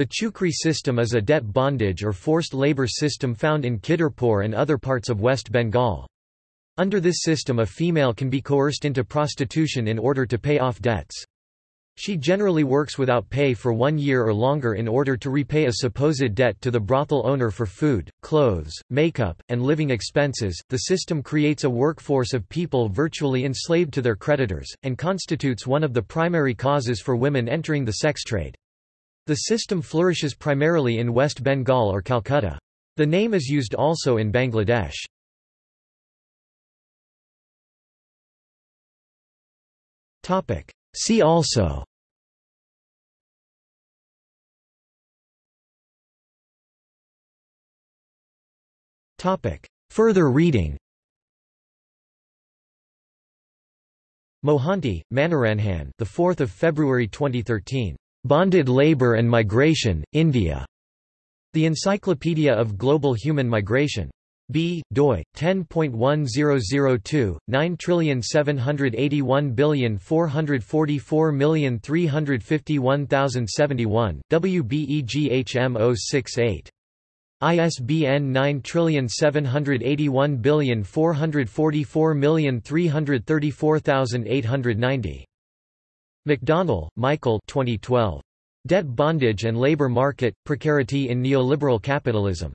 The Chukri system is a debt bondage or forced labor system found in Kidderpur and other parts of West Bengal. Under this system a female can be coerced into prostitution in order to pay off debts. She generally works without pay for one year or longer in order to repay a supposed debt to the brothel owner for food, clothes, makeup, and living expenses. The system creates a workforce of people virtually enslaved to their creditors, and constitutes one of the primary causes for women entering the sex trade. The system flourishes primarily in West Bengal or Calcutta. The name is used also in Bangladesh. See also. Further reading Mohanty, Manoranjan the 4th of February 2013. Bonded Labor and Migration, India. The Encyclopedia of Global Human Migration. B. doi 10.1002 9781444351071 WBEGHM 068 ISBN 9781444334890. McDonnell, Michael 2012. Debt Bondage and Labor Market, Precarity in Neoliberal Capitalism.